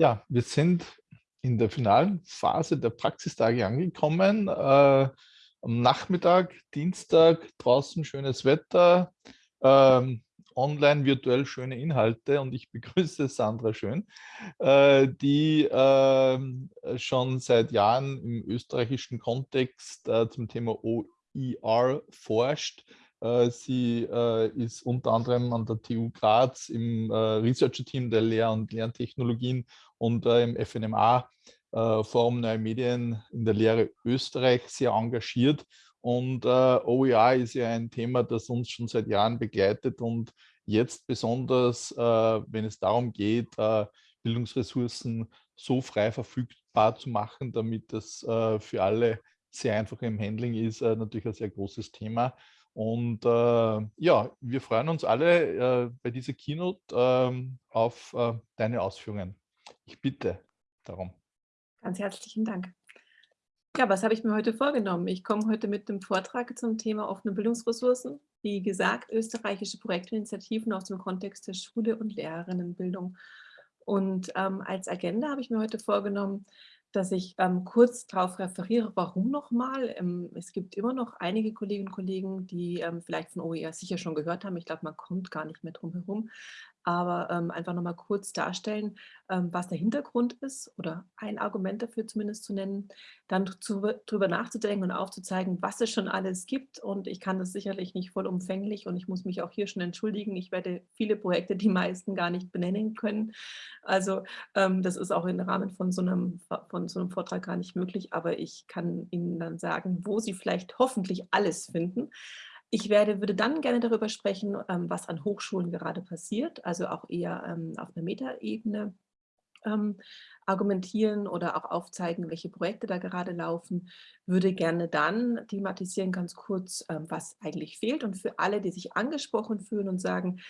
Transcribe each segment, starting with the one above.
Ja, wir sind in der finalen Phase der Praxistage angekommen. Äh, am Nachmittag, Dienstag, draußen schönes Wetter, ähm, online virtuell schöne Inhalte und ich begrüße Sandra Schön, äh, die äh, schon seit Jahren im österreichischen Kontext äh, zum Thema OER forscht äh, sie äh, ist unter anderem an der TU Graz im äh, Researcher-Team der Lehr- und Lerntechnologien und im FNMA Forum Neue Medien in der Lehre Österreich sehr engagiert. Und OER ist ja ein Thema, das uns schon seit Jahren begleitet und jetzt besonders, wenn es darum geht, Bildungsressourcen so frei verfügbar zu machen, damit das für alle sehr einfach im Handling ist, natürlich ein sehr großes Thema. Und äh, ja, wir freuen uns alle äh, bei dieser Keynote ähm, auf äh, deine Ausführungen. Ich bitte darum. Ganz herzlichen Dank. Ja, was habe ich mir heute vorgenommen? Ich komme heute mit dem Vortrag zum Thema offene Bildungsressourcen. Wie gesagt, österreichische Projektinitiativen aus dem Kontext der Schule und Lehrerinnenbildung. Und ähm, als Agenda habe ich mir heute vorgenommen, dass ich ähm, kurz darauf referiere, warum nochmal. Ähm, es gibt immer noch einige Kolleginnen und Kollegen, die ähm, vielleicht von OER sicher schon gehört haben. Ich glaube, man kommt gar nicht mehr drum herum aber ähm, einfach nochmal kurz darstellen, ähm, was der Hintergrund ist oder ein Argument dafür zumindest zu nennen, dann darüber nachzudenken und aufzuzeigen, was es schon alles gibt. Und ich kann das sicherlich nicht vollumfänglich und ich muss mich auch hier schon entschuldigen, ich werde viele Projekte, die meisten gar nicht benennen können, also ähm, das ist auch im Rahmen von so, einem, von so einem Vortrag gar nicht möglich, aber ich kann Ihnen dann sagen, wo Sie vielleicht hoffentlich alles finden, ich werde, würde dann gerne darüber sprechen, ähm, was an Hochschulen gerade passiert, also auch eher ähm, auf einer Metaebene ähm, argumentieren oder auch aufzeigen, welche Projekte da gerade laufen, würde gerne dann thematisieren ganz kurz, ähm, was eigentlich fehlt. Und für alle, die sich angesprochen fühlen und sagen,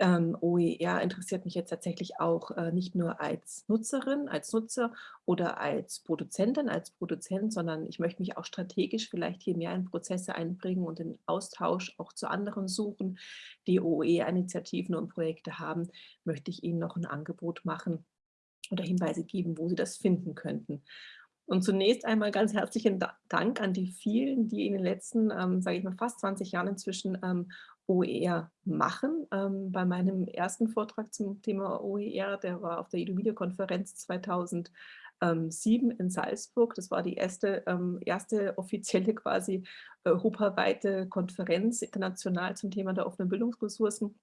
ähm, OER interessiert mich jetzt tatsächlich auch äh, nicht nur als Nutzerin, als Nutzer oder als Produzentin, als Produzent, sondern ich möchte mich auch strategisch vielleicht hier mehr in Prozesse einbringen und den Austausch auch zu anderen suchen, die OER-Initiativen und Projekte haben, möchte ich Ihnen noch ein Angebot machen, oder Hinweise geben, wo Sie das finden könnten. Und zunächst einmal ganz herzlichen Dank an die vielen, die in den letzten, ähm, sage ich mal, fast 20 Jahren inzwischen ähm, OER machen. Ähm, bei meinem ersten Vortrag zum Thema OER, der war auf der EduVideo-Konferenz 2007 in Salzburg. Das war die erste, ähm, erste offizielle quasi europaweite Konferenz international zum Thema der offenen Bildungsressourcen.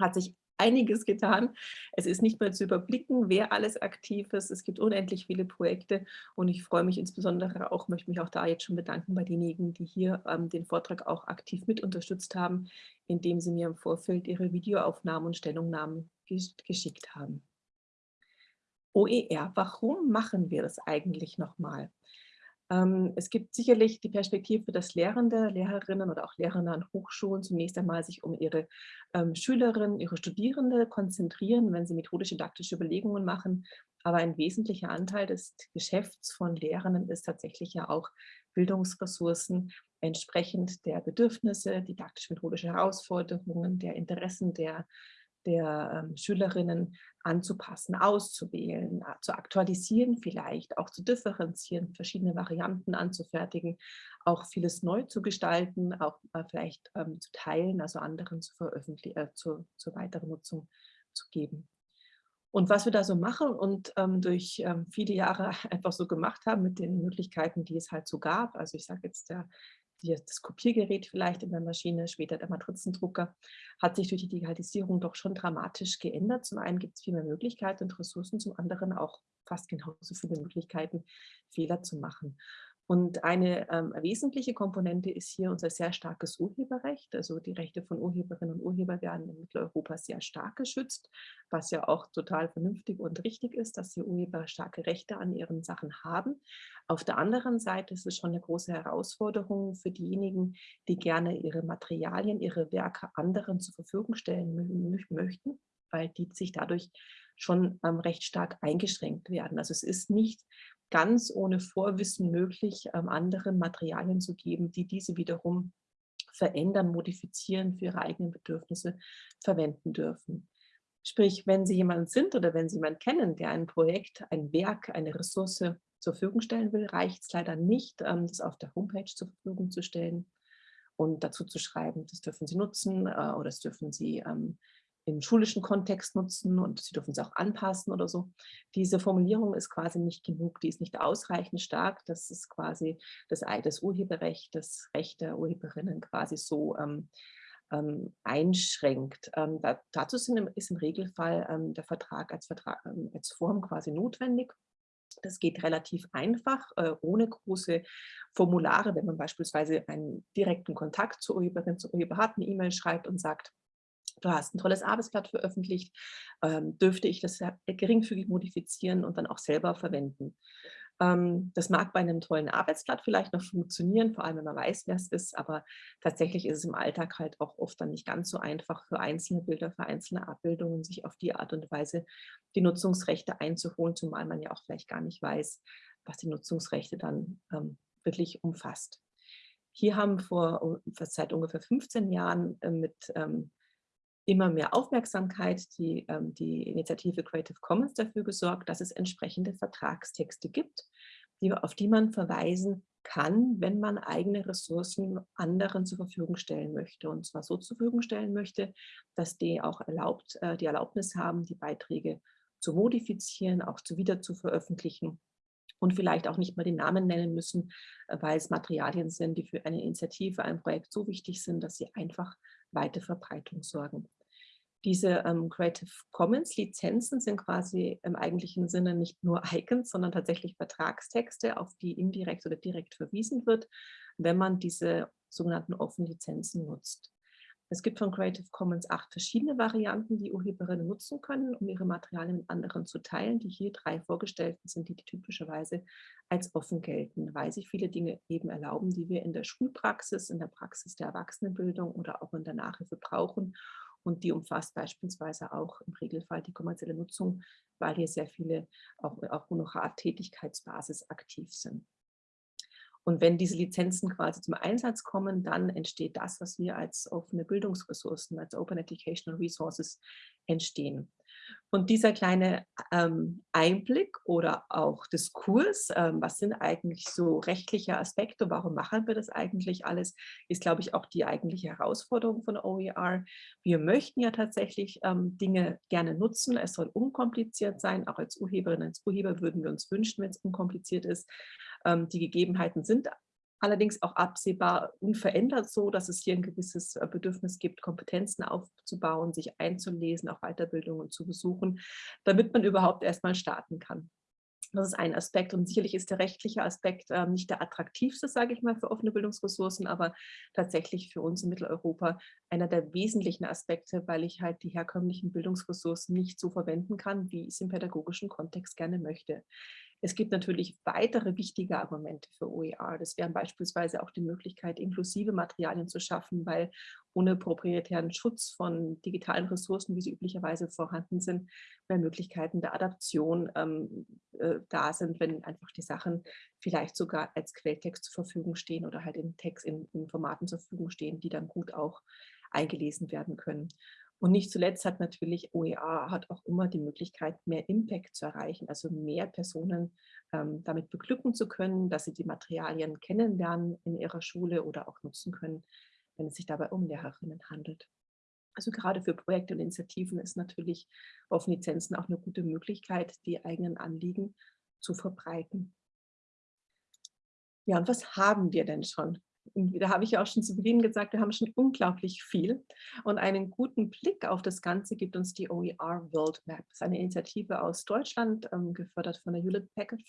Hat sich einiges getan. Es ist nicht mehr zu überblicken, wer alles aktiv ist. Es gibt unendlich viele Projekte und ich freue mich insbesondere auch, möchte mich auch da jetzt schon bedanken bei denjenigen, die hier ähm, den Vortrag auch aktiv mit unterstützt haben, indem sie mir im Vorfeld ihre Videoaufnahmen und Stellungnahmen geschickt haben. OER, warum machen wir das eigentlich nochmal? Ähm, es gibt sicherlich die Perspektive, dass Lehrende, Lehrerinnen oder auch Lehrer an Hochschulen zunächst einmal sich um ihre ähm, Schülerinnen, ihre Studierende konzentrieren, wenn sie methodisch-didaktische Überlegungen machen. Aber ein wesentlicher Anteil des Geschäfts von Lehrenden ist tatsächlich ja auch Bildungsressourcen entsprechend der Bedürfnisse, didaktisch-methodische Herausforderungen, der Interessen der der ähm, Schülerinnen anzupassen, auszuwählen, äh, zu aktualisieren vielleicht, auch zu differenzieren, verschiedene Varianten anzufertigen, auch vieles neu zu gestalten, auch äh, vielleicht ähm, zu teilen, also anderen zu veröffentlichen, äh, zu, zur weiteren Nutzung zu geben. Und was wir da so machen und ähm, durch ähm, viele Jahre einfach so gemacht haben mit den Möglichkeiten, die es halt so gab, also ich sage jetzt der das Kopiergerät vielleicht in der Maschine, später der Matrizendrucker, hat sich durch die Digitalisierung doch schon dramatisch geändert. Zum einen gibt es viel mehr Möglichkeiten und Ressourcen, zum anderen auch fast genauso viele Möglichkeiten, Fehler zu machen. Und eine ähm, wesentliche Komponente ist hier unser sehr starkes Urheberrecht. Also die Rechte von Urheberinnen und Urheber werden in Mitteleuropa sehr stark geschützt, was ja auch total vernünftig und richtig ist, dass die Urheber starke Rechte an ihren Sachen haben. Auf der anderen Seite ist es schon eine große Herausforderung für diejenigen, die gerne ihre Materialien, ihre Werke anderen zur Verfügung stellen möchten, weil die sich dadurch schon ähm, recht stark eingeschränkt werden. Also es ist nicht ganz ohne Vorwissen möglich, ähm, anderen Materialien zu geben, die diese wiederum verändern, modifizieren, für ihre eigenen Bedürfnisse verwenden dürfen. Sprich, wenn Sie jemand sind oder wenn Sie jemanden kennen, der ein Projekt, ein Werk, eine Ressource zur Verfügung stellen will, reicht es leider nicht, ähm, das auf der Homepage zur Verfügung zu stellen und dazu zu schreiben, das dürfen Sie nutzen äh, oder das dürfen Sie ähm, im schulischen Kontext nutzen und Sie dürfen es auch anpassen oder so. Diese Formulierung ist quasi nicht genug, die ist nicht ausreichend stark. Das ist quasi das, das Urheberrecht, das Recht der Urheberinnen quasi so ähm, ähm, einschränkt. Ähm, da, dazu sind, ist im Regelfall ähm, der Vertrag als, Vertrag ähm, als Form quasi notwendig. Das geht relativ einfach, äh, ohne große Formulare, wenn man beispielsweise einen direkten Kontakt zur Urheberin, zur Urheber hat, eine E-Mail schreibt und sagt, du hast ein tolles Arbeitsblatt veröffentlicht, ähm, dürfte ich das geringfügig modifizieren und dann auch selber verwenden. Ähm, das mag bei einem tollen Arbeitsblatt vielleicht noch funktionieren, vor allem wenn man weiß, wer es ist, aber tatsächlich ist es im Alltag halt auch oft dann nicht ganz so einfach für einzelne Bilder, für einzelne Abbildungen, sich auf die Art und Weise die Nutzungsrechte einzuholen, zumal man ja auch vielleicht gar nicht weiß, was die Nutzungsrechte dann ähm, wirklich umfasst. Hier haben vor seit ungefähr 15 Jahren äh, mit ähm, immer mehr Aufmerksamkeit die, ähm, die Initiative Creative Commons dafür gesorgt, dass es entsprechende Vertragstexte gibt, die, auf die man verweisen kann, wenn man eigene Ressourcen anderen zur Verfügung stellen möchte. Und zwar so zur Verfügung stellen möchte, dass die auch erlaubt, äh, die Erlaubnis haben, die Beiträge zu modifizieren, auch zu wieder zu veröffentlichen und vielleicht auch nicht mal den Namen nennen müssen, äh, weil es Materialien sind, die für eine Initiative, ein Projekt so wichtig sind, dass sie einfach weite Verbreitung sorgen. Diese ähm, Creative Commons Lizenzen sind quasi im eigentlichen Sinne nicht nur Icons, sondern tatsächlich Vertragstexte, auf die indirekt oder direkt verwiesen wird, wenn man diese sogenannten offenen Lizenzen nutzt. Es gibt von Creative Commons acht verschiedene Varianten, die Urheberinnen nutzen können, um ihre Materialien mit anderen zu teilen. Die hier drei vorgestellten sind, die, typischerweise als offen gelten, weil sich viele Dinge eben erlauben, die wir in der Schulpraxis, in der Praxis der Erwachsenenbildung oder auch in der Nachhilfe brauchen und die umfasst beispielsweise auch im Regelfall die kommerzielle Nutzung, weil hier sehr viele auch, auch Honorar-Tätigkeitsbasis aktiv sind. Und wenn diese Lizenzen quasi zum Einsatz kommen, dann entsteht das, was wir als offene Bildungsressourcen, als Open Educational Resources entstehen. Und dieser kleine ähm, Einblick oder auch Diskurs, ähm, was sind eigentlich so rechtliche Aspekte, warum machen wir das eigentlich alles, ist, glaube ich, auch die eigentliche Herausforderung von OER. Wir möchten ja tatsächlich ähm, Dinge gerne nutzen, es soll unkompliziert sein, auch als Urheberinnen, als Urheber würden wir uns wünschen, wenn es unkompliziert ist. Ähm, die Gegebenheiten sind allerdings auch absehbar unverändert so, dass es hier ein gewisses äh, Bedürfnis gibt, Kompetenzen aufzubauen, sich einzulesen, auch Weiterbildungen zu besuchen, damit man überhaupt erstmal starten kann. Das ist ein Aspekt und sicherlich ist der rechtliche Aspekt äh, nicht der attraktivste, sage ich mal, für offene Bildungsressourcen, aber tatsächlich für uns in Mitteleuropa einer der wesentlichen Aspekte, weil ich halt die herkömmlichen Bildungsressourcen nicht so verwenden kann, wie ich es im pädagogischen Kontext gerne möchte. Es gibt natürlich weitere wichtige Argumente für OER. Das wären beispielsweise auch die Möglichkeit, inklusive Materialien zu schaffen, weil ohne proprietären Schutz von digitalen Ressourcen, wie sie üblicherweise vorhanden sind, mehr Möglichkeiten der Adaption ähm, äh, da sind, wenn einfach die Sachen vielleicht sogar als Quelltext zur Verfügung stehen oder halt in Text in, in Formaten zur Verfügung stehen, die dann gut auch eingelesen werden können. Und nicht zuletzt hat natürlich OER hat auch immer die Möglichkeit, mehr Impact zu erreichen, also mehr Personen ähm, damit beglücken zu können, dass sie die Materialien kennenlernen in ihrer Schule oder auch nutzen können, wenn es sich dabei um Lehrerinnen handelt. Also gerade für Projekte und Initiativen ist natürlich auf Lizenzen auch eine gute Möglichkeit, die eigenen Anliegen zu verbreiten. Ja, und was haben wir denn schon? Da habe ich ja auch schon zu Beginn gesagt, wir haben schon unglaublich viel. Und einen guten Blick auf das Ganze gibt uns die OER World Map. Das ist eine Initiative aus Deutschland, ähm, gefördert von der Hewlett Packard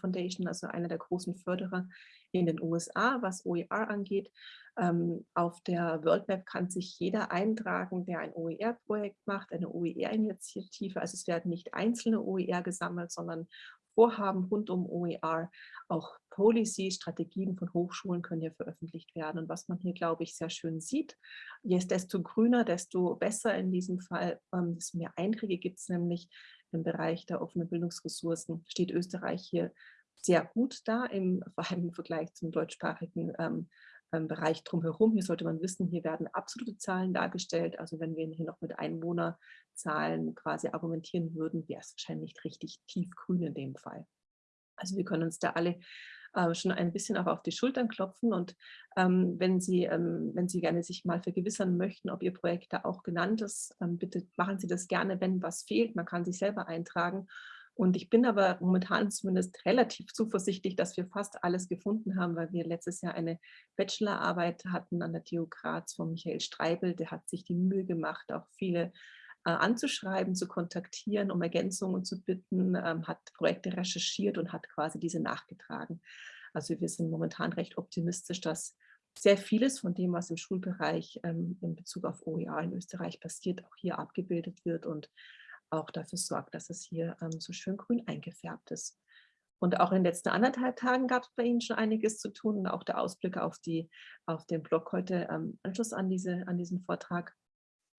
Foundation, also einer der großen Förderer in den USA, was OER angeht. Ähm, auf der World Map kann sich jeder eintragen, der ein OER-Projekt macht, eine OER-Initiative. Also es werden nicht einzelne OER gesammelt, sondern Vorhaben rund um OER, auch Policy, Strategien von Hochschulen können hier veröffentlicht werden. Und was man hier, glaube ich, sehr schön sieht, je desto grüner, desto besser in diesem Fall, ähm, desto mehr Einträge gibt es nämlich im Bereich der offenen Bildungsressourcen, steht Österreich hier sehr gut da, im, vor allem im Vergleich zum deutschsprachigen ähm, Bereich drumherum. Hier sollte man wissen, hier werden absolute Zahlen dargestellt. Also wenn wir hier noch mit Einwohnerzahlen quasi argumentieren würden, wäre es wahrscheinlich richtig tiefgrün in dem Fall. Also wir können uns da alle äh, schon ein bisschen auch auf die Schultern klopfen und ähm, wenn, Sie, ähm, wenn Sie gerne sich mal vergewissern möchten, ob Ihr Projekt da auch genannt ist, ähm, bitte machen Sie das gerne, wenn was fehlt. Man kann sich selber eintragen und ich bin aber momentan zumindest relativ zuversichtlich, dass wir fast alles gefunden haben, weil wir letztes Jahr eine Bachelorarbeit hatten an der TU Graz von Michael Streibel. Der hat sich die Mühe gemacht, auch viele äh, anzuschreiben, zu kontaktieren, um Ergänzungen zu bitten, ähm, hat Projekte recherchiert und hat quasi diese nachgetragen. Also wir sind momentan recht optimistisch, dass sehr vieles von dem, was im Schulbereich ähm, in Bezug auf OER in Österreich passiert, auch hier abgebildet wird und auch dafür sorgt, dass es hier ähm, so schön grün eingefärbt ist. Und auch in den letzten anderthalb Tagen gab es bei Ihnen schon einiges zu tun und auch der Ausblick auf, die, auf den Blog heute ähm, Anschluss an, diese, an diesen Vortrag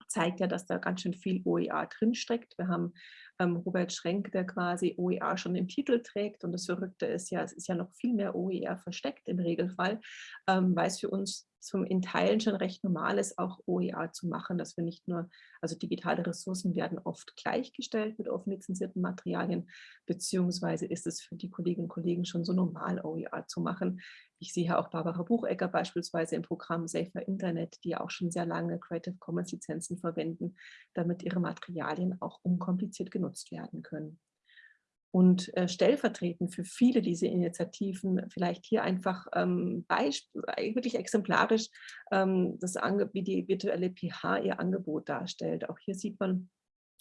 zeigt ja, dass da ganz schön viel OER drinsteckt. Wir haben ähm, Robert Schrenk, der quasi OER schon im Titel trägt und das Verrückte ist ja, es ist ja noch viel mehr OER versteckt im Regelfall, ähm, weil es für uns zum in Teilen schon recht normal ist, auch OER zu machen, dass wir nicht nur, also digitale Ressourcen werden oft gleichgestellt mit offen lizenzierten Materialien, beziehungsweise ist es für die Kolleginnen und Kollegen schon so normal, OER zu machen. Ich sehe auch Barbara Buchecker beispielsweise im Programm Safer Internet, die auch schon sehr lange Creative Commons Lizenzen verwenden, damit ihre Materialien auch unkompliziert genutzt werden können und äh, stellvertretend für viele dieser Initiativen vielleicht hier einfach ähm, äh, wirklich exemplarisch ähm, das wie die virtuelle PH ihr Angebot darstellt. Auch hier sieht man,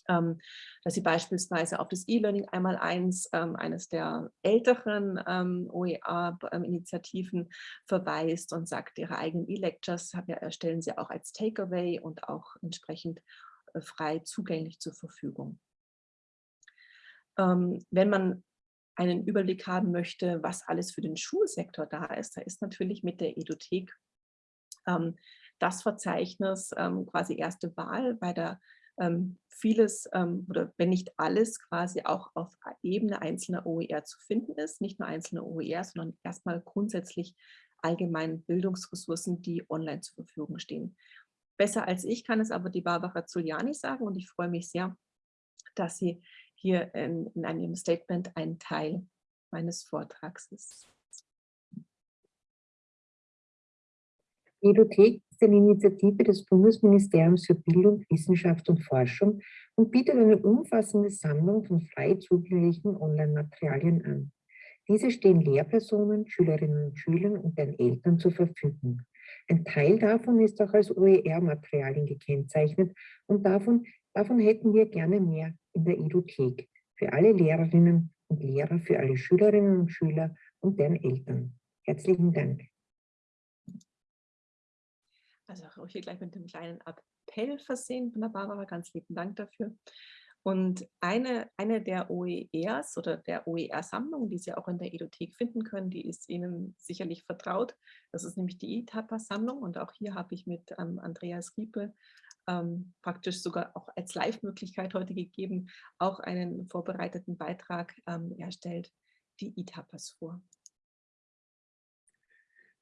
ähm, dass sie beispielsweise auf das E-Learning einmal eins, ähm, eines der älteren ähm, OER-Initiativen verweist und sagt, ihre eigenen E-Lectures erstellen sie auch als Takeaway und auch entsprechend äh, frei zugänglich zur Verfügung wenn man einen Überblick haben möchte, was alles für den Schulsektor da ist, da ist natürlich mit der Edothek ähm, das Verzeichnis ähm, quasi erste Wahl, bei der ähm, vieles ähm, oder wenn nicht alles quasi auch auf Ebene einzelner OER zu finden ist, nicht nur einzelne OER, sondern erstmal grundsätzlich allgemein Bildungsressourcen, die online zur Verfügung stehen. Besser als ich kann es aber die Barbara Zuliani sagen und ich freue mich sehr, dass sie hier in, in einem Statement ein Teil meines Vortrags ist. Die Edothek ist eine Initiative des Bundesministeriums für Bildung, Wissenschaft und Forschung und bietet eine umfassende Sammlung von frei zugänglichen Online-Materialien an. Diese stehen Lehrpersonen, Schülerinnen und Schülern und deren Eltern zur Verfügung. Ein Teil davon ist auch als OER-Materialien gekennzeichnet und davon, davon hätten wir gerne mehr in der Edothek für alle Lehrerinnen und Lehrer, für alle Schülerinnen und Schüler und deren Eltern. Herzlichen Dank. Also auch hier gleich mit dem kleinen Appell versehen von der Barbara. Ganz lieben Dank dafür. Und eine, eine der OERs oder der OER-Sammlungen, die Sie auch in der Edothek finden können, die ist Ihnen sicherlich vertraut. Das ist nämlich die ITAPA-Sammlung und auch hier habe ich mit ähm, Andreas Riepe ähm, praktisch sogar auch als Live-Möglichkeit heute gegeben, auch einen vorbereiteten Beitrag ähm, erstellt, die ITAPAs vor.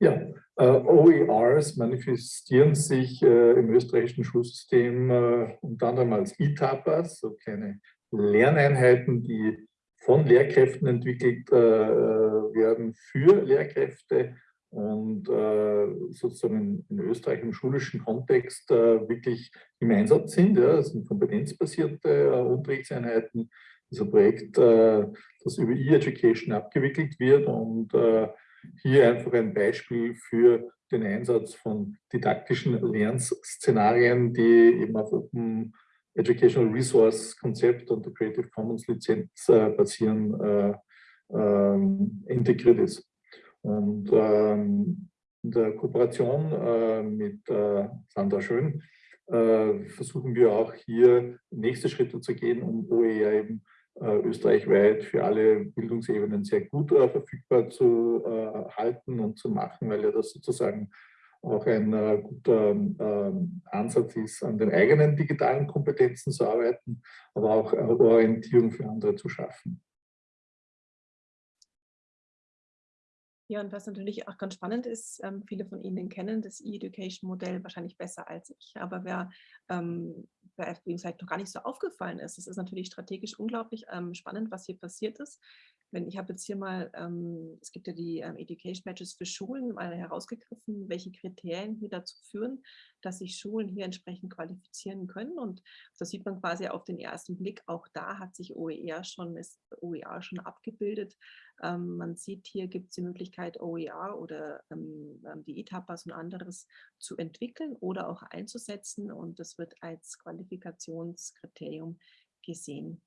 Ja, äh, OERs manifestieren sich äh, im österreichischen Schulsystem äh, unter anderem als ITAPAs, so kleine Lerneinheiten, die von Lehrkräften entwickelt äh, werden für Lehrkräfte und äh, sozusagen in Österreich im schulischen Kontext äh, wirklich im Einsatz sind. Ja. Das sind kompetenzbasierte äh, Unterrichtseinheiten. Das ist ein Projekt, äh, das über E-Education abgewickelt wird und äh, hier einfach ein Beispiel für den Einsatz von didaktischen Lernszenarien, die eben auf Open Educational Resource Konzept und der Creative Commons Lizenz äh, basieren, ähm, integriert ist. Und ähm, in der Kooperation äh, mit äh, Sandra Schön äh, versuchen wir auch hier nächste Schritte zu gehen, um OER eben äh, österreichweit für alle Bildungsebenen sehr gut äh, verfügbar zu äh, halten und zu machen, weil ja das sozusagen auch ein guter ähm, Ansatz ist, an den eigenen digitalen Kompetenzen zu arbeiten, aber auch Orientierung für andere zu schaffen. Ja, und was natürlich auch ganz spannend ist, ähm, viele von Ihnen kennen das E-Education-Modell wahrscheinlich besser als ich, aber wer, ähm, wer ihm vielleicht noch gar nicht so aufgefallen ist, es ist natürlich strategisch unglaublich ähm, spannend, was hier passiert ist wenn ich habe jetzt hier mal, ähm, es gibt ja die ähm, Education Badges für Schulen mal herausgegriffen, welche Kriterien hier dazu führen, dass sich Schulen hier entsprechend qualifizieren können. Und das sieht man quasi auf den ersten Blick. Auch da hat sich OER schon, ist OER schon abgebildet. Ähm, man sieht, hier gibt es die Möglichkeit, OER oder ähm, ähm die ETAPAS und anderes zu entwickeln oder auch einzusetzen. Und das wird als Qualifikationskriterium gesehen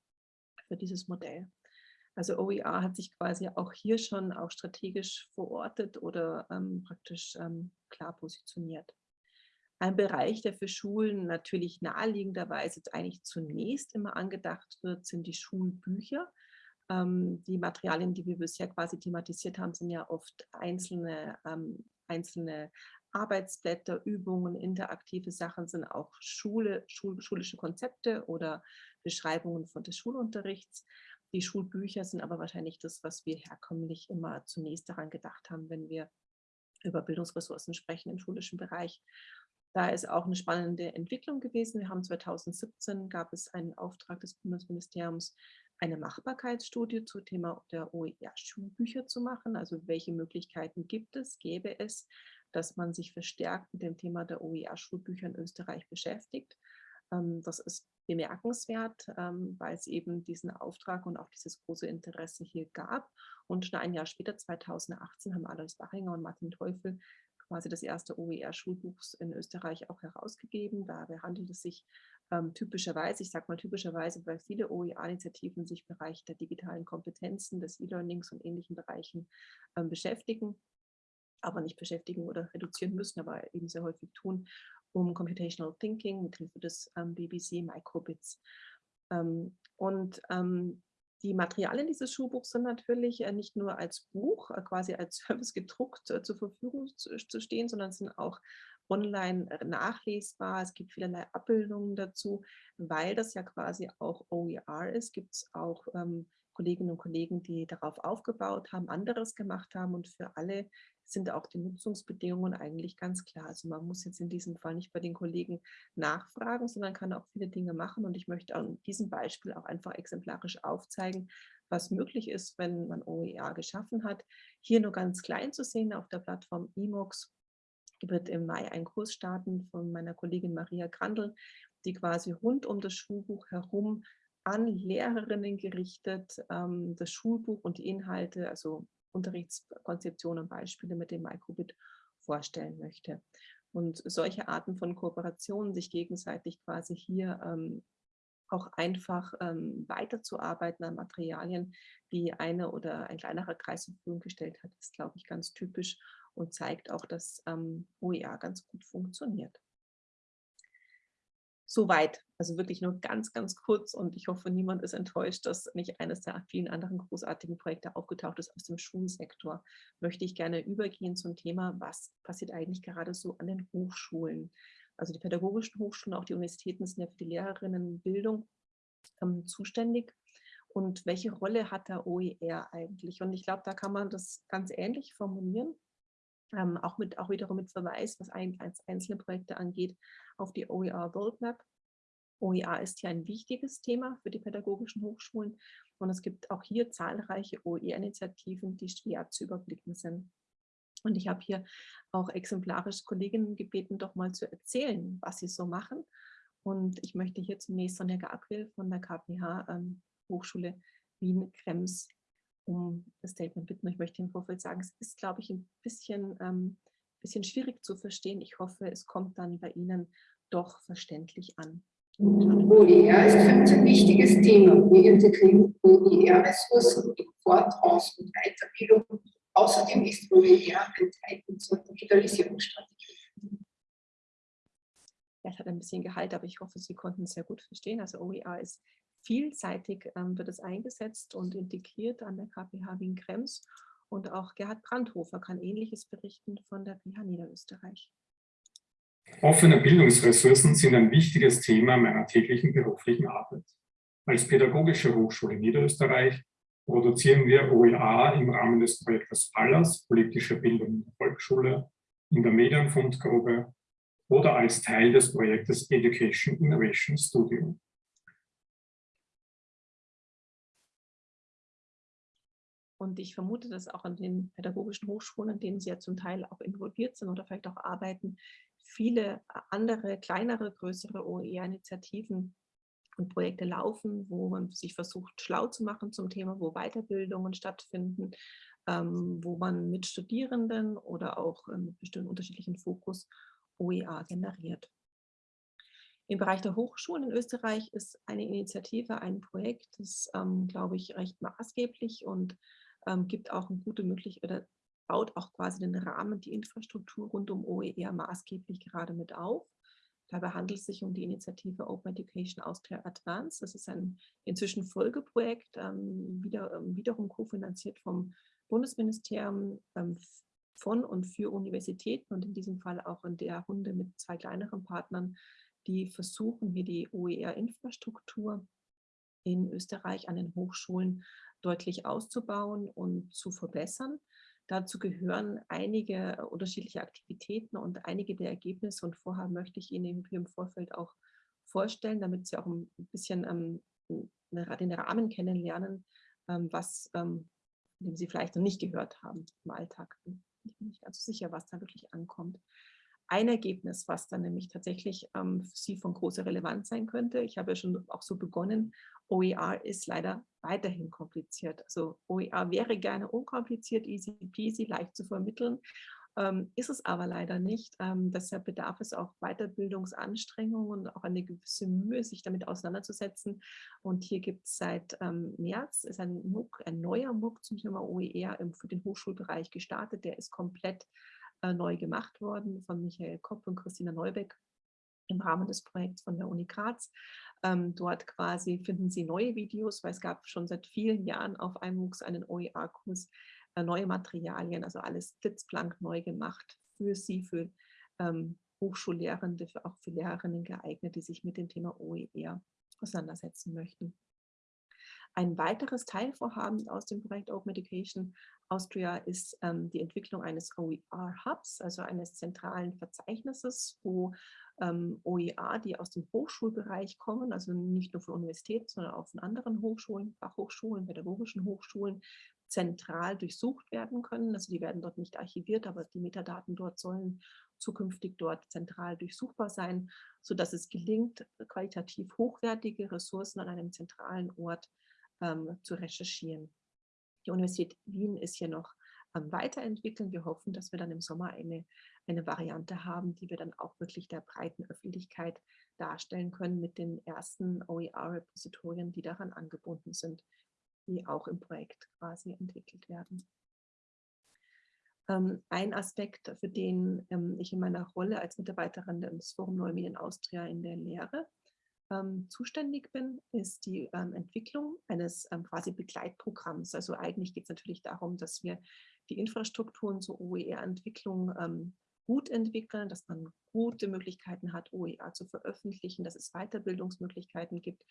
für dieses Modell. Also OER hat sich quasi auch hier schon auch strategisch verortet oder ähm, praktisch ähm, klar positioniert. Ein Bereich, der für Schulen natürlich naheliegenderweise eigentlich zunächst immer angedacht wird, sind die Schulbücher. Ähm, die Materialien, die wir bisher quasi thematisiert haben, sind ja oft einzelne, ähm, einzelne Arbeitsblätter, Übungen, interaktive Sachen, sind auch Schule, Schul, schulische Konzepte oder Beschreibungen von des Schulunterrichts. Die Schulbücher sind aber wahrscheinlich das, was wir herkömmlich immer zunächst daran gedacht haben, wenn wir über Bildungsressourcen sprechen im schulischen Bereich. Da ist auch eine spannende Entwicklung gewesen. Wir haben 2017 gab es einen Auftrag des Bundesministeriums, eine Machbarkeitsstudie zum Thema der OER-Schulbücher zu machen. Also welche Möglichkeiten gibt es, gäbe es, dass man sich verstärkt mit dem Thema der OER-Schulbücher in Österreich beschäftigt. Ähm, das ist bemerkenswert, ähm, weil es eben diesen Auftrag und auch dieses große Interesse hier gab. Und schon ein Jahr später, 2018, haben Alois Bachinger und Martin Teufel quasi das erste OER-Schulbuch in Österreich auch herausgegeben. Dabei handelt es sich ähm, typischerweise, ich sage mal typischerweise, weil viele OER-Initiativen sich im Bereich der digitalen Kompetenzen, des E-Learnings und ähnlichen Bereichen ähm, beschäftigen, aber nicht beschäftigen oder reduzieren müssen, aber eben sehr häufig tun um Computational Thinking mit Hilfe des ähm, BBC Microbits. Ähm, und ähm, die Materialien dieses Schulbuchs sind natürlich äh, nicht nur als Buch, äh, quasi als Service gedruckt äh, zur Verfügung zu, zu, stehen, sondern sind auch online äh, nachlesbar. Es gibt vielerlei Abbildungen dazu. Weil das ja quasi auch OER ist, gibt es auch ähm, Kolleginnen und Kollegen, die darauf aufgebaut haben, anderes gemacht haben und für alle sind auch die Nutzungsbedingungen eigentlich ganz klar. Also man muss jetzt in diesem Fall nicht bei den Kollegen nachfragen, sondern kann auch viele Dinge machen. Und ich möchte an diesem Beispiel auch einfach exemplarisch aufzeigen, was möglich ist, wenn man OER geschaffen hat. Hier nur ganz klein zu sehen auf der Plattform Emox wird im Mai ein Kurs starten von meiner Kollegin Maria Grandl, die quasi rund um das Schulbuch herum an Lehrerinnen gerichtet ähm, das Schulbuch und die Inhalte, also Unterrichtskonzeption und Beispiele mit dem Microbit vorstellen möchte. Und solche Arten von Kooperationen, sich gegenseitig quasi hier ähm, auch einfach ähm, weiterzuarbeiten an Materialien, die eine oder ein kleinerer Kreis zur Verfügung gestellt hat, ist, glaube ich, ganz typisch und zeigt auch, dass ähm, OER ganz gut funktioniert. Soweit, also wirklich nur ganz, ganz kurz und ich hoffe, niemand ist enttäuscht, dass nicht eines der vielen anderen großartigen Projekte aufgetaucht ist aus dem Schulsektor. Möchte ich gerne übergehen zum Thema, was passiert eigentlich gerade so an den Hochschulen. Also die pädagogischen Hochschulen, auch die Universitäten sind ja für die Lehrerinnenbildung ähm, zuständig. Und welche Rolle hat der OER eigentlich? Und ich glaube, da kann man das ganz ähnlich formulieren ähm, auch, mit, auch wiederum mit Verweis, was ein, einzelne Projekte angeht, auf die OER Roadmap. OER ist hier ein wichtiges Thema für die pädagogischen Hochschulen und es gibt auch hier zahlreiche OER-Initiativen, die schwer zu überblicken sind. Und ich habe hier auch exemplarisch Kolleginnen gebeten, doch mal zu erzählen, was sie so machen. Und ich möchte hier zunächst Sonja Gabriel von der KPH ähm, Hochschule Wien-Krems um das Statement bitten. Ich möchte im Vorfeld sagen, es ist, glaube ich, ein bisschen, ähm, bisschen schwierig zu verstehen. Ich hoffe, es kommt dann bei Ihnen doch verständlich an. OER ist für uns ein wichtiges Thema. Wir integrieren OER-Ressourcen in Fort-, Aus- und Weiterbildung. Außerdem ist OER ein Teil unserer Digitalisierungsstrategie. Ja, es hat ein bisschen Gehalt, aber ich hoffe, Sie konnten es sehr gut verstehen. Also OER ist vielseitig ähm, wird es eingesetzt und integriert an der KPH Wien-Krems. Und auch Gerhard Brandhofer kann Ähnliches berichten von der PH Niederösterreich. Offene Bildungsressourcen sind ein wichtiges Thema meiner täglichen beruflichen Arbeit. Als Pädagogische Hochschule Niederösterreich produzieren wir OER im Rahmen des Projektes PALAS, politische Bildung in der Volksschule, in der Medienfundgrube oder als Teil des Projektes Education Innovation Studio. Und ich vermute, dass auch an den pädagogischen Hochschulen, an denen Sie ja zum Teil auch involviert sind oder vielleicht auch arbeiten, viele andere, kleinere, größere OER-Initiativen und Projekte laufen, wo man sich versucht, schlau zu machen zum Thema, wo Weiterbildungen stattfinden, ähm, wo man mit Studierenden oder auch ähm, mit bestimmten unterschiedlichen Fokus OER generiert. Im Bereich der Hochschulen in Österreich ist eine Initiative, ein Projekt, das, ähm, glaube ich, recht maßgeblich und ähm, gibt auch eine gute Möglichkeit oder baut auch quasi den Rahmen, die Infrastruktur rund um OER maßgeblich gerade mit auf. Dabei handelt es sich um die Initiative Open Education Austria Advance. Das ist ein inzwischen Folgeprojekt, ähm, wieder, ähm, wiederum kofinanziert vom Bundesministerium ähm, von und für Universitäten und in diesem Fall auch in der Runde mit zwei kleineren Partnern, die versuchen, hier die OER-Infrastruktur in Österreich an den Hochschulen deutlich auszubauen und zu verbessern. Dazu gehören einige unterschiedliche Aktivitäten und einige der Ergebnisse und Vorhaben möchte ich Ihnen im Vorfeld auch vorstellen, damit Sie auch ein bisschen ähm, den Rahmen kennenlernen, ähm, was ähm, Sie vielleicht noch nicht gehört haben im Alltag. Ich bin nicht ganz so sicher, was da wirklich ankommt ein Ergebnis, was dann nämlich tatsächlich ähm, für Sie von großer Relevanz sein könnte. Ich habe ja schon auch so begonnen, OER ist leider weiterhin kompliziert. Also OER wäre gerne unkompliziert, easy peasy, leicht zu vermitteln, ähm, ist es aber leider nicht. Ähm, deshalb bedarf es auch Weiterbildungsanstrengungen und auch eine gewisse Mühe, sich damit auseinanderzusetzen. Und hier gibt es seit ähm, März ist ein MOOC, ein neuer MOOC zum Thema OER im, für den Hochschulbereich gestartet. Der ist komplett äh, neu gemacht worden von Michael Kopp und Christina Neubeck im Rahmen des Projekts von der Uni Graz. Ähm, dort quasi finden Sie neue Videos, weil es gab schon seit vielen Jahren auf iMOOCs einen OER-Kurs, äh, neue Materialien, also alles blitzblank neu gemacht für Sie, für ähm, Hochschullehrende, für, auch für Lehrerinnen geeignet, die sich mit dem Thema OER auseinandersetzen möchten. Ein weiteres Teilvorhaben aus dem Projekt Open Education Austria ist ähm, die Entwicklung eines OER-Hubs, also eines zentralen Verzeichnisses, wo ähm, OER, die aus dem Hochschulbereich kommen, also nicht nur von Universitäten, sondern auch von anderen Hochschulen, Fachhochschulen, pädagogischen Hochschulen, zentral durchsucht werden können. Also die werden dort nicht archiviert, aber die Metadaten dort sollen zukünftig dort zentral durchsuchbar sein, sodass es gelingt, qualitativ hochwertige Ressourcen an einem zentralen Ort ähm, zu recherchieren. Die Universität Wien ist hier noch am Weiterentwickeln. Wir hoffen, dass wir dann im Sommer eine, eine Variante haben, die wir dann auch wirklich der breiten Öffentlichkeit darstellen können mit den ersten OER-Repositorien, die daran angebunden sind, die auch im Projekt quasi entwickelt werden. Ähm, ein Aspekt, für den ähm, ich in meiner Rolle als Mitarbeiterin des Forum Neue Medien Austria in der Lehre ähm, zuständig bin, ist die ähm, Entwicklung eines ähm, quasi Begleitprogramms. Also eigentlich geht es natürlich darum, dass wir die Infrastrukturen zur OER-Entwicklung ähm, gut entwickeln, dass man gute Möglichkeiten hat, OER zu veröffentlichen, dass es Weiterbildungsmöglichkeiten gibt.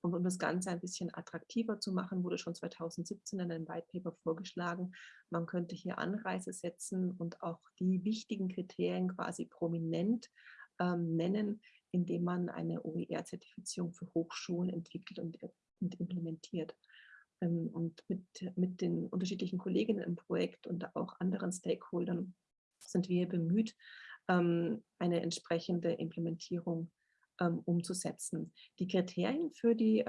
Und um das Ganze ein bisschen attraktiver zu machen, wurde schon 2017 in einem White Paper vorgeschlagen, man könnte hier Anreise setzen und auch die wichtigen Kriterien quasi prominent ähm, nennen, indem man eine OER-Zertifizierung für Hochschulen entwickelt und, und implementiert. Ähm, und mit, mit den unterschiedlichen Kolleginnen im Projekt und auch anderen Stakeholdern sind wir bemüht, ähm, eine entsprechende Implementierung ähm, umzusetzen. Die Kriterien für die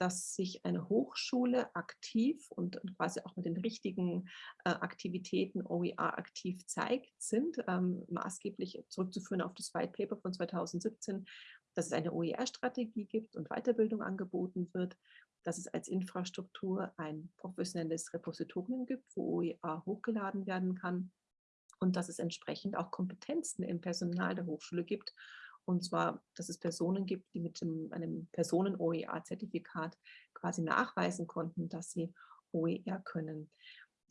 dass sich eine Hochschule aktiv und quasi auch mit den richtigen äh, Aktivitäten OER aktiv zeigt, sind ähm, maßgeblich zurückzuführen auf das White Paper von 2017, dass es eine OER-Strategie gibt und Weiterbildung angeboten wird, dass es als Infrastruktur ein professionelles Repositorium gibt, wo OER hochgeladen werden kann und dass es entsprechend auch Kompetenzen im Personal der Hochschule gibt, und zwar, dass es Personen gibt, die mit dem, einem Personen-OER-Zertifikat quasi nachweisen konnten, dass sie OER können.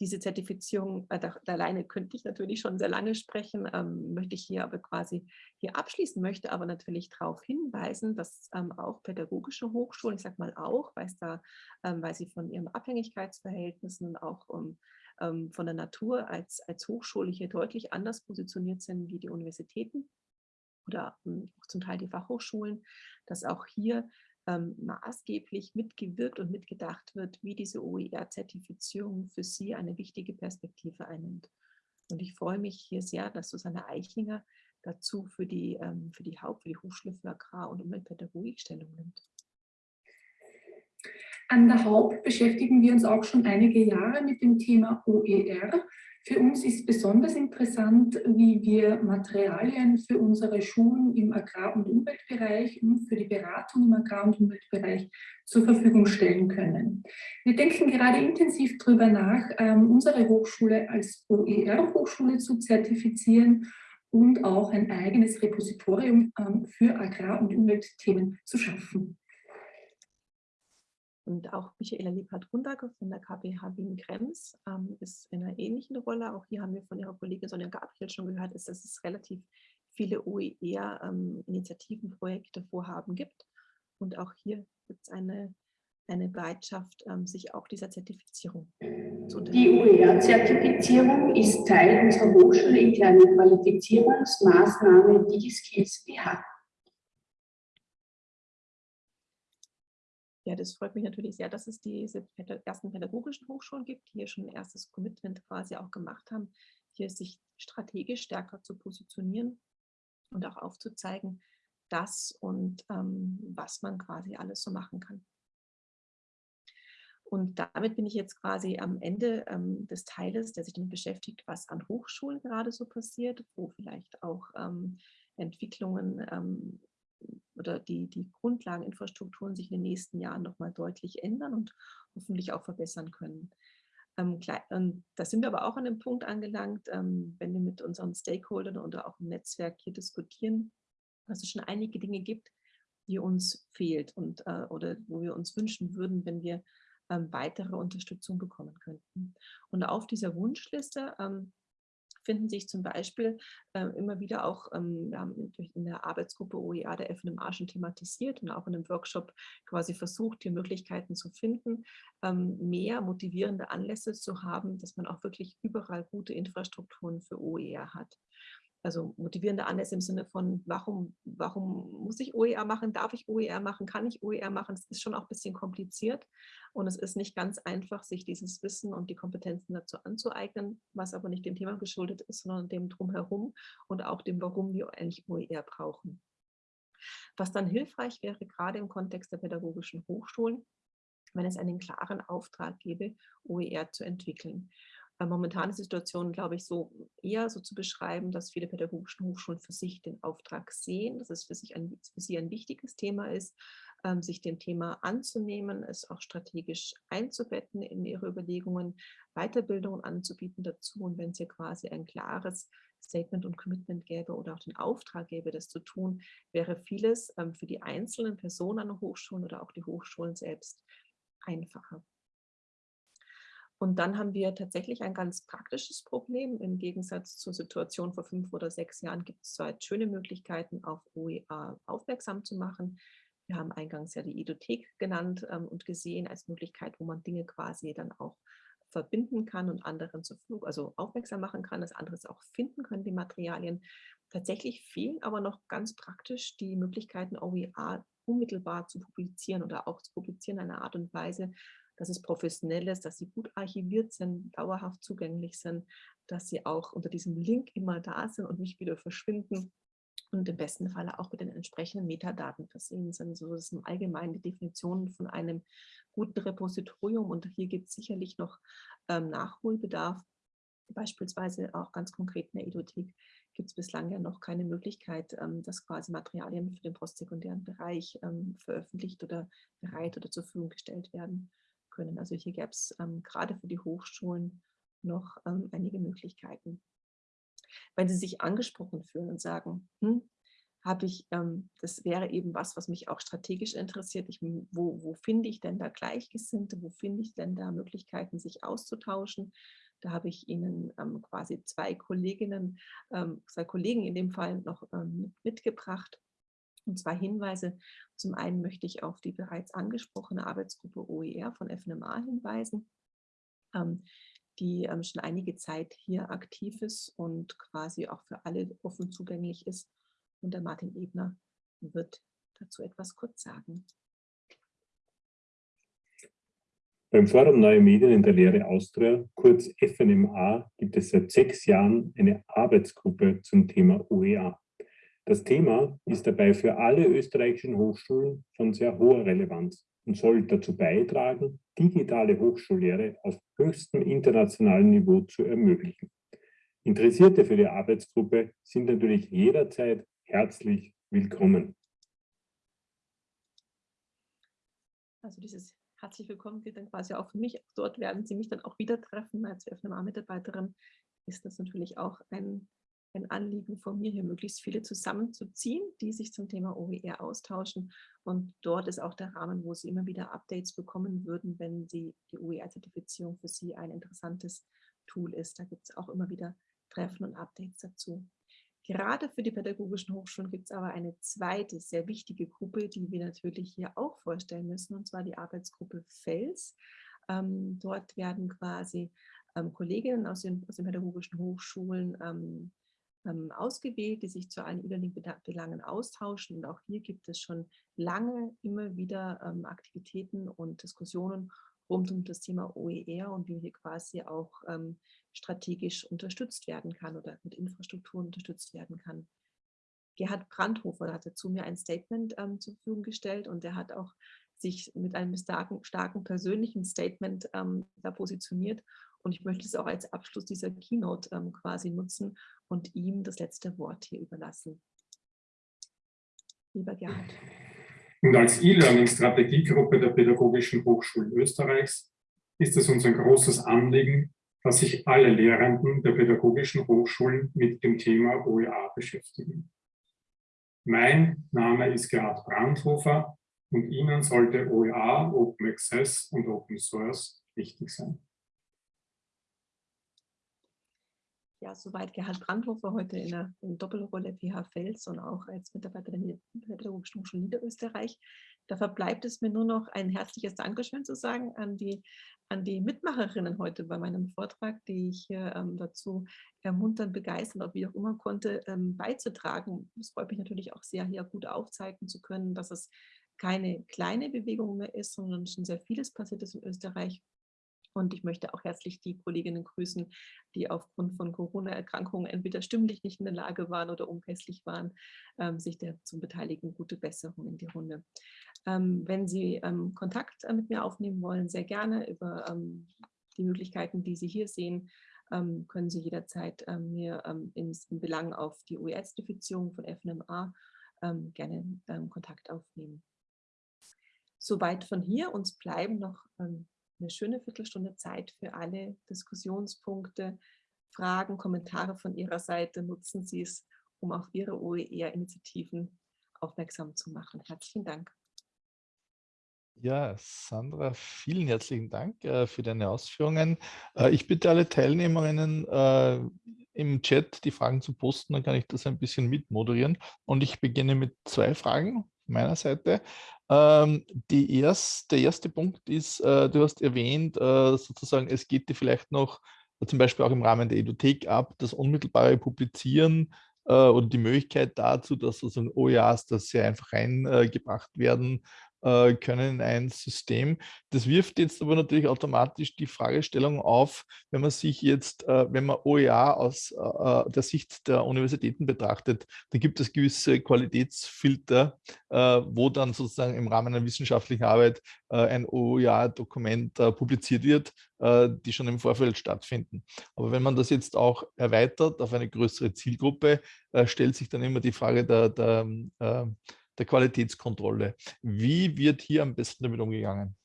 diese Zertifizierung, äh, da, alleine könnte ich natürlich schon sehr lange sprechen, ähm, möchte ich hier aber quasi hier abschließen, möchte aber natürlich darauf hinweisen, dass ähm, auch pädagogische Hochschulen, ich sage mal auch, weil, da, ähm, weil sie von ihren Abhängigkeitsverhältnissen auch ähm, von der Natur als, als Hochschule hier deutlich anders positioniert sind wie die Universitäten oder ähm, auch zum Teil die Fachhochschulen, dass auch hier ähm, maßgeblich mitgewirkt und mitgedacht wird, wie diese OER-Zertifizierung für Sie eine wichtige Perspektive einnimmt. Und ich freue mich hier sehr, dass Susanne Eichinger dazu für die, ähm, für die Haupt-, für die Hochschule für Agrar- und Umweltpädagogik Stellung nimmt. An der Haupt beschäftigen wir uns auch schon einige Jahre mit dem Thema OER für uns ist besonders interessant, wie wir Materialien für unsere Schulen im Agrar- und Umweltbereich und für die Beratung im Agrar- und Umweltbereich zur Verfügung stellen können. Wir denken gerade intensiv darüber nach, ähm, unsere Hochschule als OER-Hochschule zu zertifizieren und auch ein eigenes Repositorium ähm, für Agrar- und Umweltthemen zu schaffen. Und auch Michaela Liebhardt-Grundacker von der KPH Wien-Krems ähm, ist in einer ähnlichen Rolle. Auch hier haben wir von ihrer Kollegin Sonja Gabriel schon gehört, ist, dass es relativ viele OER-Initiativen, ähm, Projekte, Vorhaben gibt. Und auch hier gibt es eine, eine Bereitschaft, ähm, sich auch dieser Zertifizierung zu unternehmen. Die OER-Zertifizierung ist Teil unserer hochschulinternen Qualifizierungsmaßnahme DigiSkills BH. Ja, das freut mich natürlich sehr, dass es diese ersten pädagogischen Hochschulen gibt, die hier schon ein erstes Commitment quasi auch gemacht haben, hier sich strategisch stärker zu positionieren und auch aufzuzeigen, das und ähm, was man quasi alles so machen kann. Und damit bin ich jetzt quasi am Ende ähm, des Teiles, der sich damit beschäftigt, was an Hochschulen gerade so passiert, wo vielleicht auch ähm, Entwicklungen ähm, oder die, die Grundlageninfrastrukturen sich in den nächsten Jahren nochmal deutlich ändern und hoffentlich auch verbessern können. Ähm, da sind wir aber auch an dem Punkt angelangt, ähm, wenn wir mit unseren Stakeholdern oder auch im Netzwerk hier diskutieren, dass es schon einige Dinge gibt, die uns fehlt und äh, oder wo wir uns wünschen würden, wenn wir ähm, weitere Unterstützung bekommen könnten. Und auf dieser Wunschliste ähm, finden sich zum Beispiel äh, immer wieder auch, ähm, wir haben in der Arbeitsgruppe OER der FNMA schon thematisiert und auch in einem Workshop quasi versucht, hier Möglichkeiten zu finden, ähm, mehr motivierende Anlässe zu haben, dass man auch wirklich überall gute Infrastrukturen für OER hat also motivierende Anlässe im Sinne von, warum, warum muss ich OER machen, darf ich OER machen, kann ich OER machen, das ist schon auch ein bisschen kompliziert und es ist nicht ganz einfach, sich dieses Wissen und die Kompetenzen dazu anzueignen, was aber nicht dem Thema geschuldet ist, sondern dem Drumherum und auch dem, warum wir eigentlich OER brauchen. Was dann hilfreich wäre, gerade im Kontext der pädagogischen Hochschulen, wenn es einen klaren Auftrag gäbe, OER zu entwickeln momentane Situation, glaube ich, so eher so zu beschreiben, dass viele pädagogische Hochschulen für sich den Auftrag sehen, dass es für, sich ein, für sie ein wichtiges Thema ist, ähm, sich dem Thema anzunehmen, es auch strategisch einzubetten in ihre Überlegungen, Weiterbildungen anzubieten dazu. Und wenn es hier quasi ein klares Statement und Commitment gäbe oder auch den Auftrag gäbe, das zu tun, wäre vieles ähm, für die einzelnen Personen an den Hochschulen oder auch die Hochschulen selbst einfacher. Und dann haben wir tatsächlich ein ganz praktisches Problem. Im Gegensatz zur Situation vor fünf oder sechs Jahren gibt es zwar schöne Möglichkeiten, auf OER aufmerksam zu machen. Wir haben eingangs ja die Edothek genannt ähm, und gesehen als Möglichkeit, wo man Dinge quasi dann auch verbinden kann und anderen zu Flug, also aufmerksam machen kann, das anderes auch finden können, die Materialien. Tatsächlich fehlen aber noch ganz praktisch die Möglichkeiten, OER unmittelbar zu publizieren oder auch zu publizieren in einer Art und Weise, dass es professionell ist, dass sie gut archiviert sind, dauerhaft zugänglich sind, dass sie auch unter diesem Link immer da sind und nicht wieder verschwinden und im besten Falle auch mit den entsprechenden Metadaten versehen sind. So ist im Allgemeinen die Definition von einem guten Repositorium und hier gibt es sicherlich noch ähm, Nachholbedarf. Beispielsweise auch ganz konkret in der Edothek gibt es bislang ja noch keine Möglichkeit, ähm, dass quasi Materialien für den postsekundären Bereich ähm, veröffentlicht oder bereit oder zur Verfügung gestellt werden können. Also hier gäbe es ähm, gerade für die Hochschulen noch ähm, einige Möglichkeiten. Wenn Sie sich angesprochen fühlen und sagen, hm, habe ich, ähm, das wäre eben was, was mich auch strategisch interessiert. Ich, wo, wo finde ich denn da Gleichgesinnte? Wo finde ich denn da Möglichkeiten, sich auszutauschen? Da habe ich Ihnen ähm, quasi zwei Kolleginnen, ähm, zwei Kollegen in dem Fall noch ähm, mitgebracht. Und zwei Hinweise. Zum einen möchte ich auf die bereits angesprochene Arbeitsgruppe OER von FNMA hinweisen, ähm, die ähm, schon einige Zeit hier aktiv ist und quasi auch für alle offen zugänglich ist. Und der Martin Ebner wird dazu etwas kurz sagen. Beim Forum Neue Medien in der Lehre Austria, kurz FNMA, gibt es seit sechs Jahren eine Arbeitsgruppe zum Thema OER. Das Thema ist dabei für alle österreichischen Hochschulen von sehr hoher Relevanz und soll dazu beitragen, digitale Hochschullehre auf höchstem internationalen Niveau zu ermöglichen. Interessierte für die Arbeitsgruppe sind natürlich jederzeit herzlich willkommen. Also dieses herzlich willkommen gilt dann quasi auch für mich. Dort werden Sie mich dann auch wieder treffen. Als FNMA-Mitarbeiterin ist das natürlich auch ein, ein Anliegen von mir, hier möglichst viele zusammenzuziehen, die sich zum Thema OER austauschen. Und dort ist auch der Rahmen, wo Sie immer wieder Updates bekommen würden, wenn Sie die OER-Zertifizierung für Sie ein interessantes Tool ist. Da gibt es auch immer wieder Treffen und Updates dazu. Gerade für die pädagogischen Hochschulen gibt es aber eine zweite sehr wichtige Gruppe, die wir natürlich hier auch vorstellen müssen, und zwar die Arbeitsgruppe FELS. Ähm, dort werden quasi ähm, Kolleginnen aus den, aus den, pädagogischen Hochschulen ähm, ähm ausgewählt, die sich zu allen E-Learning-Belangen austauschen. Und auch hier gibt es schon lange immer wieder ähm, Aktivitäten und Diskussionen rund um das Thema OER und wie hier quasi auch ähm, strategisch unterstützt werden kann oder mit Infrastrukturen unterstützt werden kann. Gerhard Brandhofer hat dazu mir ein Statement ähm, zur Verfügung gestellt und er hat auch sich mit einem starken, starken persönlichen Statement ähm, da positioniert. Und ich möchte es auch als Abschluss dieser Keynote ähm, quasi nutzen und ihm das letzte Wort hier überlassen. Lieber Gerhard. Und als E-Learning-Strategiegruppe der Pädagogischen Hochschulen Österreichs ist es uns ein großes Anliegen, dass sich alle Lehrenden der Pädagogischen Hochschulen mit dem Thema OER beschäftigen. Mein Name ist Gerhard Brandhofer und Ihnen sollte OER, Open Access und Open Source wichtig sein. Ja, soweit Gerhard Brandhofer heute in der in Doppelrolle PH Fels und auch als Mitarbeiter der Pädagogischen Hochschule Niederösterreich. Da verbleibt es mir nur noch ein herzliches Dankeschön zu sagen an die, an die Mitmacherinnen heute bei meinem Vortrag, die ich ähm, dazu ermuntern, begeistern oder wie auch immer konnte, ähm, beizutragen. Es freut mich natürlich auch sehr, hier gut aufzeigen zu können, dass es keine kleine Bewegung mehr ist, sondern schon sehr vieles passiert ist in Österreich und ich möchte auch herzlich die Kolleginnen grüßen, die aufgrund von Corona-Erkrankungen entweder stimmlich nicht in der Lage waren oder unpässlich waren, ähm, sich der zu beteiligen. Gute Besserung in die Runde. Ähm, wenn Sie ähm, Kontakt äh, mit mir aufnehmen wollen, sehr gerne über ähm, die Möglichkeiten, die Sie hier sehen, ähm, können Sie jederzeit ähm, mir in, in Belang auf die OER-Zertifizierung von FNMA gerne Kontakt aufnehmen. Soweit von hier. Uns bleiben noch eine schöne Viertelstunde Zeit für alle Diskussionspunkte, Fragen, Kommentare von Ihrer Seite. Nutzen Sie es, um auf Ihre OER-Initiativen aufmerksam zu machen. Herzlichen Dank. Ja, Sandra, vielen herzlichen Dank äh, für deine Ausführungen. Äh, ich bitte alle Teilnehmerinnen äh, im Chat die Fragen zu posten, dann kann ich das ein bisschen mitmoderieren. Und ich beginne mit zwei Fragen meiner Seite. Ähm, erst, der erste Punkt ist, äh, du hast erwähnt, äh, sozusagen, es geht dir vielleicht noch äh, zum Beispiel auch im Rahmen der Edothek ab, das unmittelbare Publizieren äh, oder die Möglichkeit dazu, dass sozusagen OEAs da sehr einfach reingebracht werden äh, können in ein System. Das wirft jetzt aber natürlich automatisch die Fragestellung auf, wenn man sich jetzt, äh, wenn man OER aus äh, der Sicht der Universitäten betrachtet, dann gibt es gewisse Qualitätsfilter, wo dann sozusagen im Rahmen einer wissenschaftlichen Arbeit ein OER-Dokument publiziert wird, die schon im Vorfeld stattfinden. Aber wenn man das jetzt auch erweitert auf eine größere Zielgruppe, stellt sich dann immer die Frage der, der der Qualitätskontrolle. Wie wird hier am besten damit umgegangen?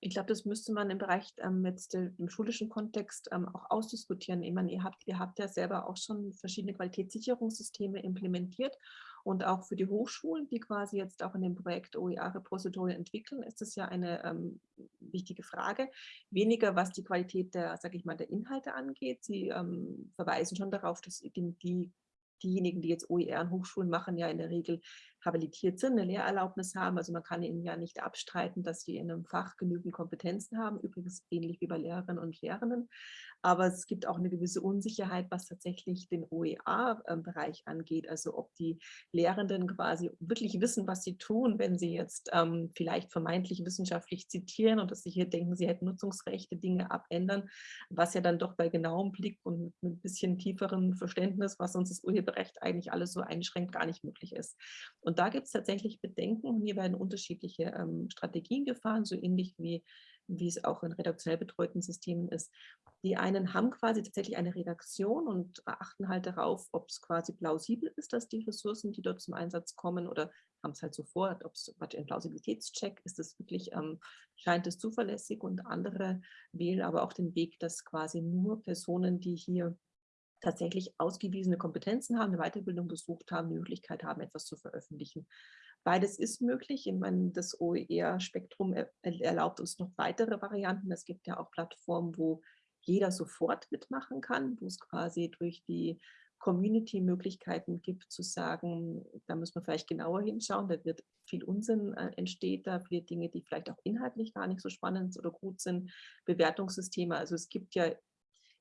Ich glaube, das müsste man im Bereich ähm, jetzt im schulischen Kontext ähm, auch ausdiskutieren. Ich meine, ihr habt, ihr habt ja selber auch schon verschiedene Qualitätssicherungssysteme implementiert und auch für die Hochschulen, die quasi jetzt auch in dem Projekt OER Repository entwickeln, ist es ja eine ähm, wichtige Frage. Weniger, was die Qualität der, sage ich mal, der Inhalte angeht. Sie ähm, verweisen schon darauf, dass die, die diejenigen, die jetzt OER an Hochschulen machen, ja in der Regel habilitiert sind, eine Lehrerlaubnis haben. Also man kann ihnen ja nicht abstreiten, dass sie in einem Fach genügend Kompetenzen haben, übrigens ähnlich wie bei Lehrerinnen und Lehrenden. Aber es gibt auch eine gewisse Unsicherheit, was tatsächlich den OER-Bereich angeht. Also ob die Lehrenden quasi wirklich wissen, was sie tun, wenn sie jetzt ähm, vielleicht vermeintlich wissenschaftlich zitieren und dass sie hier denken, sie hätten Nutzungsrechte, Dinge abändern, was ja dann doch bei genauem Blick und mit ein bisschen tieferem Verständnis, was uns das Urheberrecht eigentlich alles so einschränkt, gar nicht möglich ist. Da gibt es tatsächlich Bedenken. Hier werden unterschiedliche ähm, Strategien gefahren, so ähnlich wie, wie es auch in redaktionell betreuten Systemen ist. Die einen haben quasi tatsächlich eine Redaktion und achten halt darauf, ob es quasi plausibel ist, dass die Ressourcen, die dort zum Einsatz kommen oder haben es halt sofort, ob es ein Plausibilitätscheck, ist es wirklich, ähm, scheint es zuverlässig und andere wählen aber auch den Weg, dass quasi nur Personen, die hier tatsächlich ausgewiesene Kompetenzen haben, eine Weiterbildung besucht haben, die Möglichkeit haben, etwas zu veröffentlichen. Beides ist möglich. Ich meine, das OER-Spektrum erlaubt uns noch weitere Varianten. Es gibt ja auch Plattformen, wo jeder sofort mitmachen kann, wo es quasi durch die Community Möglichkeiten gibt zu sagen, da muss man vielleicht genauer hinschauen, da wird viel Unsinn äh, entsteht da, viele Dinge, die vielleicht auch inhaltlich gar nicht so spannend oder gut sind, Bewertungssysteme. Also es gibt ja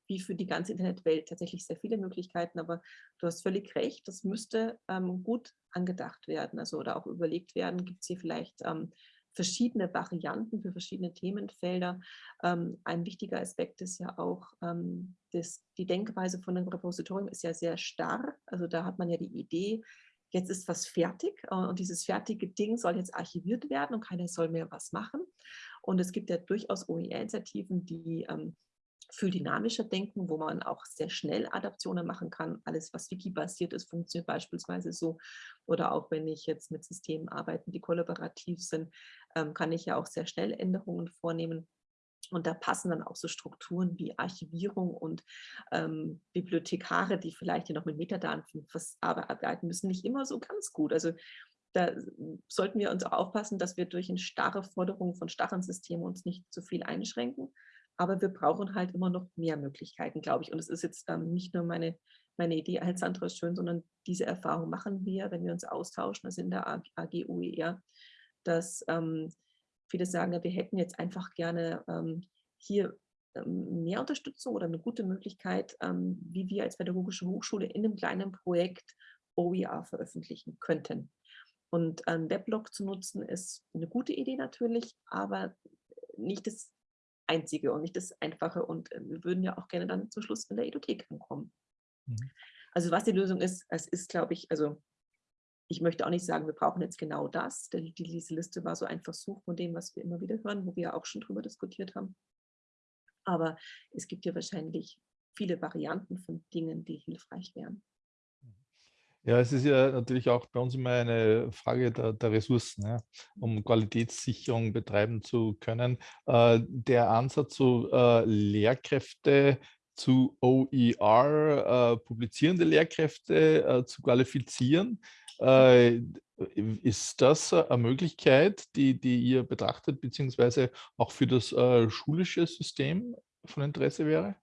wie für die ganze Internetwelt tatsächlich sehr viele Möglichkeiten, aber du hast völlig recht, das müsste ähm, gut angedacht werden, also oder auch überlegt werden, gibt es hier vielleicht ähm, verschiedene Varianten für verschiedene Themenfelder. Ähm, ein wichtiger Aspekt ist ja auch, ähm, dass die Denkweise von einem Repositorium ist ja sehr starr, also da hat man ja die Idee, jetzt ist was fertig äh, und dieses fertige Ding soll jetzt archiviert werden und keiner soll mehr was machen. Und es gibt ja durchaus OER-Initiativen, die ähm, viel dynamischer denken, wo man auch sehr schnell Adaptionen machen kann. Alles, was Wiki-basiert ist, funktioniert beispielsweise so. Oder auch wenn ich jetzt mit Systemen arbeite, die kollaborativ sind, ähm, kann ich ja auch sehr schnell Änderungen vornehmen. Und da passen dann auch so Strukturen wie Archivierung und ähm, Bibliothekare, die vielleicht ja noch mit Metadaten arbeiten müssen, nicht immer so ganz gut. Also da sollten wir uns auch aufpassen, dass wir durch eine starre Forderung von starren Systemen uns nicht zu viel einschränken, aber wir brauchen halt immer noch mehr Möglichkeiten, glaube ich. Und es ist jetzt ähm, nicht nur meine, meine Idee als Sandra Schön, sondern diese Erfahrung machen wir, wenn wir uns austauschen, also in der AG UER, dass ähm, viele sagen, wir hätten jetzt einfach gerne ähm, hier ähm, mehr Unterstützung oder eine gute Möglichkeit, ähm, wie wir als pädagogische Hochschule in einem kleinen Projekt OER veröffentlichen könnten. Und einen Weblog zu nutzen ist eine gute Idee natürlich, aber nicht das Einzige und nicht das Einfache. Und äh, wir würden ja auch gerne dann zum Schluss in der Edothek ankommen. Mhm. Also was die Lösung ist, es ist, glaube ich, also ich möchte auch nicht sagen, wir brauchen jetzt genau das. Denn diese Liste war so ein Versuch von dem, was wir immer wieder hören, wo wir auch schon drüber diskutiert haben. Aber es gibt ja wahrscheinlich viele Varianten von Dingen, die hilfreich wären. Ja, es ist ja natürlich auch bei uns immer eine Frage der, der Ressourcen, ja, um Qualitätssicherung betreiben zu können. Äh, der Ansatz, so äh, Lehrkräfte zu OER, äh, publizierende Lehrkräfte äh, zu qualifizieren, äh, ist das eine Möglichkeit, die, die ihr betrachtet, beziehungsweise auch für das äh, schulische System von Interesse wäre?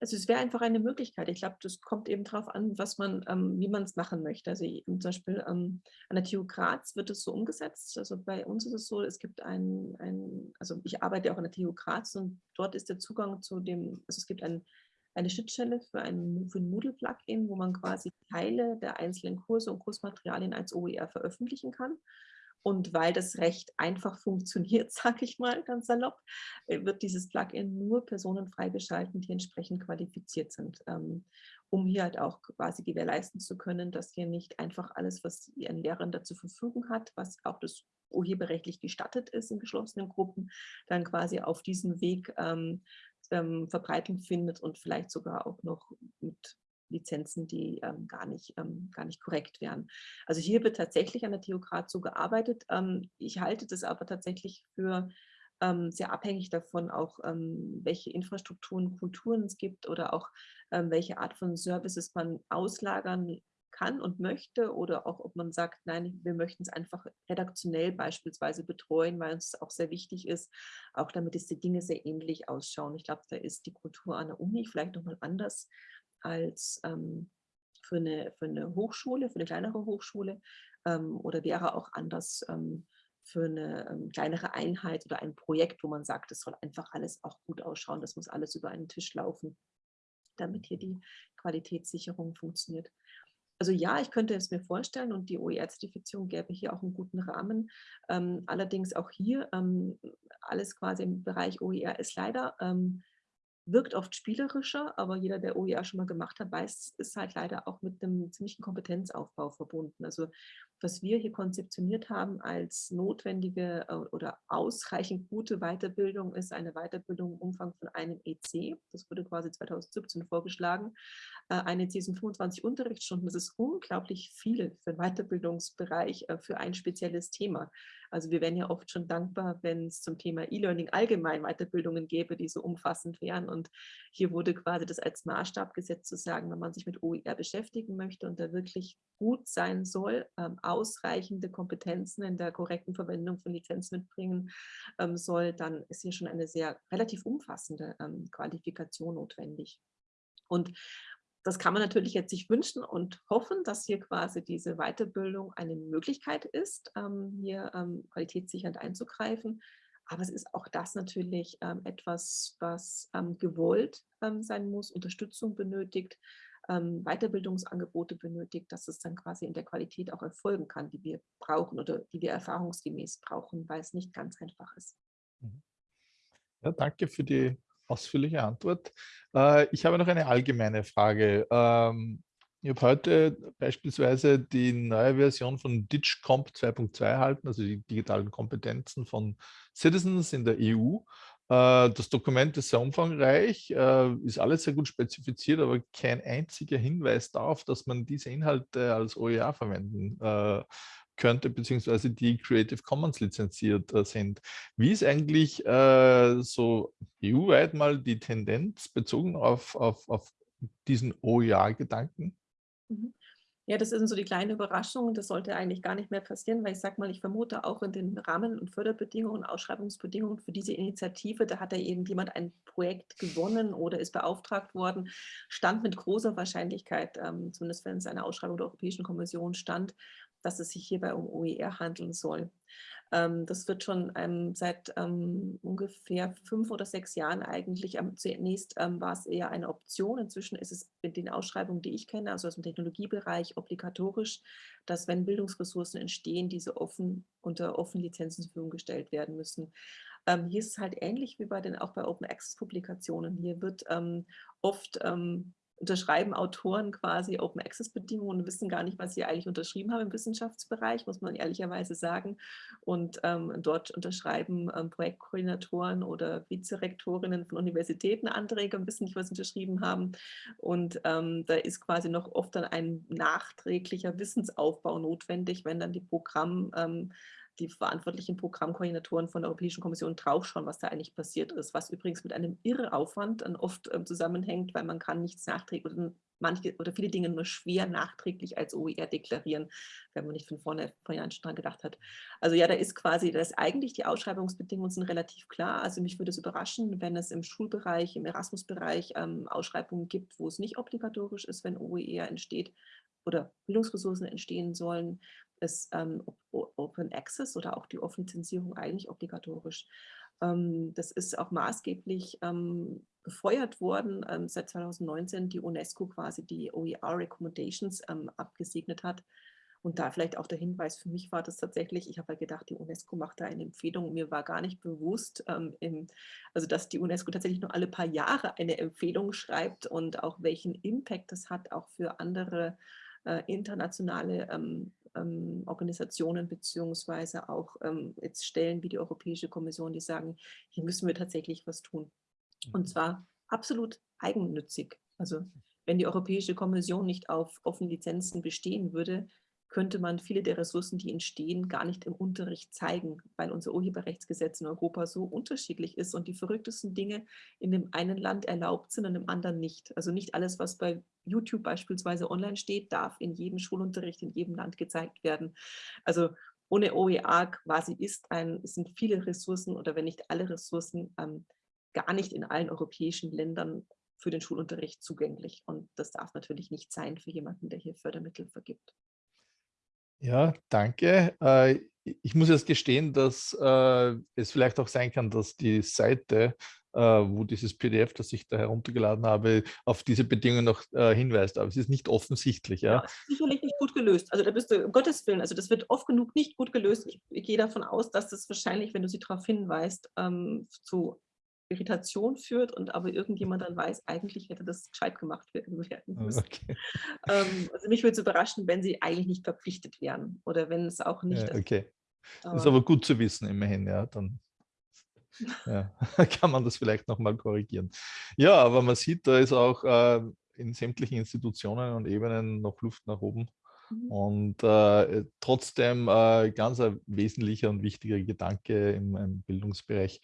Also es wäre einfach eine Möglichkeit. Ich glaube, das kommt eben darauf an, was man, ähm, wie man es machen möchte. Also zum Beispiel ähm, an der TU Graz wird es so umgesetzt. Also bei uns ist es so, es gibt ein, also ich arbeite auch an der TU Graz und dort ist der Zugang zu dem, also es gibt ein, eine Schnittstelle für ein, für ein Moodle-Plugin, wo man quasi Teile der einzelnen Kurse und Kursmaterialien als OER veröffentlichen kann. Und weil das recht einfach funktioniert, sage ich mal ganz salopp, äh, wird dieses Plugin nur Personen freigeschalten, die entsprechend qualifiziert sind, ähm, um hier halt auch quasi gewährleisten zu können, dass hier nicht einfach alles, was ein Lehrender zur Verfügung hat, was auch das urheberrechtlich gestattet ist in geschlossenen Gruppen, dann quasi auf diesem Weg ähm, ähm, Verbreitung findet und vielleicht sogar auch noch mit Lizenzen, die ähm, gar, nicht, ähm, gar nicht korrekt wären. Also hier wird tatsächlich an der Theokrat so gearbeitet. Ähm, ich halte das aber tatsächlich für ähm, sehr abhängig davon, auch ähm, welche Infrastrukturen, Kulturen es gibt oder auch ähm, welche Art von Services man auslagern kann und möchte oder auch ob man sagt, nein, wir möchten es einfach redaktionell beispielsweise betreuen, weil uns auch sehr wichtig ist, auch damit es die Dinge sehr ähnlich ausschauen. Ich glaube, da ist die Kultur an der Uni vielleicht nochmal anders als ähm, für, eine, für eine Hochschule, für eine kleinere Hochschule ähm, oder wäre auch anders ähm, für eine ähm, kleinere Einheit oder ein Projekt, wo man sagt, es soll einfach alles auch gut ausschauen, das muss alles über einen Tisch laufen, damit hier die Qualitätssicherung funktioniert. Also ja, ich könnte es mir vorstellen und die OER-Zertifizierung gäbe hier auch einen guten Rahmen. Ähm, allerdings auch hier ähm, alles quasi im Bereich OER ist leider ähm, wirkt oft spielerischer, aber jeder, der OER schon mal gemacht hat, weiß, es ist halt leider auch mit einem ziemlichen Kompetenzaufbau verbunden. Also was wir hier konzeptioniert haben als notwendige äh, oder ausreichend gute Weiterbildung ist eine Weiterbildung im Umfang von einem EC. Das wurde quasi 2017 vorgeschlagen. Äh, ein EC sind 25 Unterrichtsstunden. Das ist unglaublich viel für den Weiterbildungsbereich, äh, für ein spezielles Thema. Also wir wären ja oft schon dankbar, wenn es zum Thema E-Learning allgemein Weiterbildungen gäbe, die so umfassend wären. Und hier wurde quasi das als Maßstab gesetzt zu sagen, wenn man sich mit OER beschäftigen möchte und da wirklich gut sein soll, ähm, ausreichende Kompetenzen in der korrekten Verwendung von Lizenzen mitbringen ähm, soll, dann ist hier schon eine sehr relativ umfassende ähm, Qualifikation notwendig. Und das kann man natürlich jetzt sich wünschen und hoffen, dass hier quasi diese Weiterbildung eine Möglichkeit ist, ähm, hier ähm, qualitätssichernd einzugreifen. Aber es ist auch das natürlich ähm, etwas, was ähm, gewollt ähm, sein muss, Unterstützung benötigt, ähm, Weiterbildungsangebote benötigt, dass es dann quasi in der Qualität auch erfolgen kann, die wir brauchen oder die wir erfahrungsgemäß brauchen, weil es nicht ganz einfach ist. Mhm. Ja, danke für die ausführliche Antwort. Äh, ich habe noch eine allgemeine Frage. Ähm, ich habe heute beispielsweise die neue Version von DigComp 2.2 erhalten, also die digitalen Kompetenzen von Citizens in der EU. Äh, das Dokument ist sehr umfangreich, äh, ist alles sehr gut spezifiziert, aber kein einziger Hinweis darauf, dass man diese Inhalte als OER verwenden könnte, beziehungsweise die Creative Commons lizenziert äh, sind. Wie ist eigentlich äh, so EU-weit mal die Tendenz bezogen auf, auf, auf diesen OER-Gedanken? Mhm. Ja, das sind so die kleine Überraschung. Das sollte eigentlich gar nicht mehr passieren, weil ich sage mal, ich vermute auch in den Rahmen- und Förderbedingungen, Ausschreibungsbedingungen für diese Initiative, da hat ja irgendjemand ein Projekt gewonnen oder ist beauftragt worden, stand mit großer Wahrscheinlichkeit, ähm, zumindest wenn es eine Ausschreibung der Europäischen Kommission stand, dass es sich hierbei um OER handeln soll. Ähm, das wird schon ähm, seit ähm, ungefähr fünf oder sechs Jahren eigentlich, zunächst war es eher eine Option, inzwischen ist es in den Ausschreibungen, die ich kenne, also aus dem Technologiebereich, obligatorisch, dass wenn Bildungsressourcen entstehen, diese offen unter offenen Lizenzen zur Verfügung gestellt werden müssen. Ähm, hier ist es halt ähnlich wie bei den auch bei Open Access Publikationen. Hier wird ähm, oft ähm, unterschreiben Autoren quasi Open Access Bedingungen und wissen gar nicht, was sie eigentlich unterschrieben haben im Wissenschaftsbereich, muss man ehrlicherweise sagen. Und ähm, dort unterschreiben ähm, Projektkoordinatoren oder Vizerektorinnen von Universitäten Anträge und wissen nicht, was sie unterschrieben haben. Und ähm, da ist quasi noch oft dann ein nachträglicher Wissensaufbau notwendig, wenn dann die Programm ähm, die verantwortlichen Programmkoordinatoren von der Europäischen Kommission draufschauen, was da eigentlich passiert ist, was übrigens mit einem Irreaufwand dann oft ähm, zusammenhängt, weil man kann nichts nachträglich oder manche oder viele Dinge nur schwer nachträglich als OER deklarieren, wenn man nicht von vorne vorher schon dran gedacht hat. Also ja, da ist quasi, da ist eigentlich die Ausschreibungsbedingungen sind relativ klar. Also mich würde es überraschen, wenn es im Schulbereich, im Erasmus-Bereich ähm, Ausschreibungen gibt, wo es nicht obligatorisch ist, wenn OER entsteht oder Bildungsressourcen entstehen sollen, ist ähm, Open Access oder auch die Offenlizenzierung eigentlich obligatorisch. Ähm, das ist auch maßgeblich ähm, befeuert worden, ähm, seit 2019 die UNESCO quasi die OER Recommendations ähm, abgesegnet hat. Und da vielleicht auch der Hinweis, für mich war das tatsächlich, ich habe ja gedacht, die UNESCO macht da eine Empfehlung. Mir war gar nicht bewusst, ähm, im, also dass die UNESCO tatsächlich nur alle paar Jahre eine Empfehlung schreibt und auch welchen Impact das hat, auch für andere äh, internationale ähm, ähm, Organisationen beziehungsweise auch ähm, jetzt Stellen wie die Europäische Kommission, die sagen, hier müssen wir tatsächlich was tun. Und mhm. zwar absolut eigennützig. Also wenn die Europäische Kommission nicht auf offenen Lizenzen bestehen würde, könnte man viele der Ressourcen, die entstehen, gar nicht im Unterricht zeigen, weil unser Urheberrechtsgesetz in Europa so unterschiedlich ist und die verrücktesten Dinge in dem einen Land erlaubt sind und im anderen nicht. Also nicht alles, was bei YouTube beispielsweise online steht, darf in jedem Schulunterricht in jedem Land gezeigt werden. Also ohne OER quasi ist ein, sind viele Ressourcen oder wenn nicht alle Ressourcen ähm, gar nicht in allen europäischen Ländern für den Schulunterricht zugänglich. Und das darf natürlich nicht sein für jemanden, der hier Fördermittel vergibt. Ja, danke. Äh, ich muss jetzt gestehen, dass äh, es vielleicht auch sein kann, dass die Seite, äh, wo dieses PDF, das ich da heruntergeladen habe, auf diese Bedingungen noch hinweist. Aber es ist nicht offensichtlich. Ja, ja sicherlich nicht gut gelöst. Also da bist du, um Gottes Willen, also das wird oft genug nicht gut gelöst. Ich, ich gehe davon aus, dass das wahrscheinlich, wenn du sie darauf hinweist, ähm, zu Irritation führt und aber irgendjemand dann weiß, eigentlich hätte das gescheit gemacht werden müssen. Okay. Ähm, also mich würde es überraschen, wenn sie eigentlich nicht verpflichtet wären oder wenn es auch nicht. Ja, okay. Aber ist aber gut zu wissen, immerhin, ja. Dann ja, kann man das vielleicht nochmal korrigieren. Ja, aber man sieht, da ist auch äh, in sämtlichen Institutionen und Ebenen noch Luft nach oben. Mhm. Und äh, trotzdem äh, ganz ein wesentlicher und wichtiger Gedanke im, im Bildungsbereich.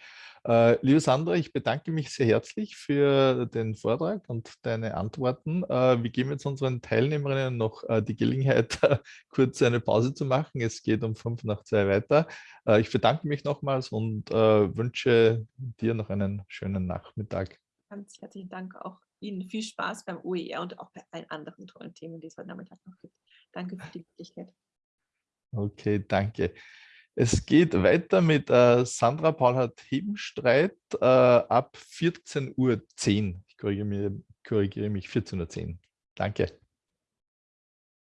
Äh, liebe Sandra, ich bedanke mich sehr herzlich für den Vortrag und deine Antworten. Äh, wir geben jetzt unseren Teilnehmerinnen noch äh, die Gelegenheit, kurz eine Pause zu machen. Es geht um fünf nach zwei weiter. Äh, ich bedanke mich nochmals und wünsche dir noch einen schönen Nachmittag. Ganz herzlichen Dank auch Ihnen viel Spaß beim OER und auch bei allen anderen tollen Themen, die es heute Nachmittag noch gibt. Danke für die Möglichkeit. Okay, danke. Es geht weiter mit äh, Sandra Paulhardt-Hebenstreit äh, ab 14.10 Uhr. Ich korrigiere, korrigiere mich, 14.10 Uhr. Danke.